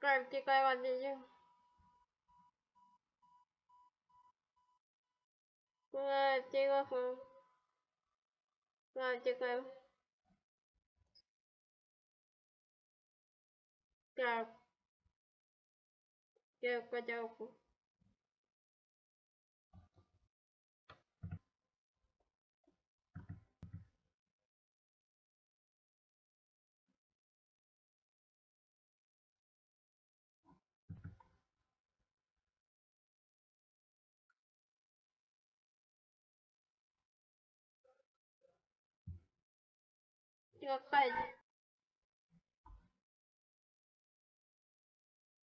Claim thì claim ăn gì chứ Claim thì claim Claim thì claim Claim Claim claim claim 这个快递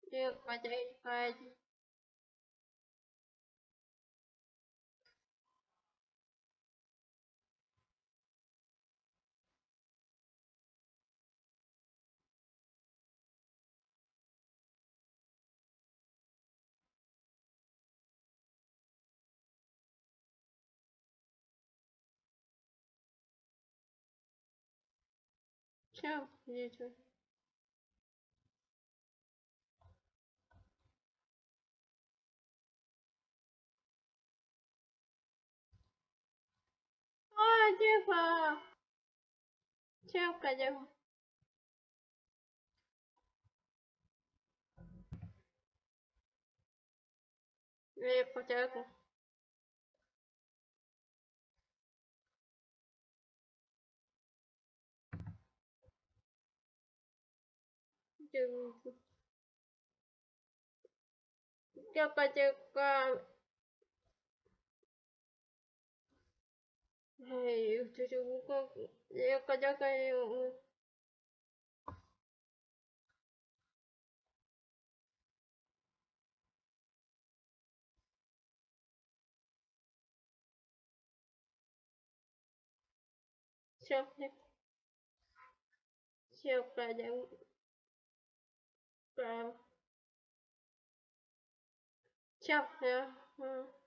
这个快递 Чао, дети. О, дева. Чавка, дева. Я э, потягу. Chừng cho ba chữ qua hay, chú chú có có cho cái siêu siêu cả 嗯，行，嗯。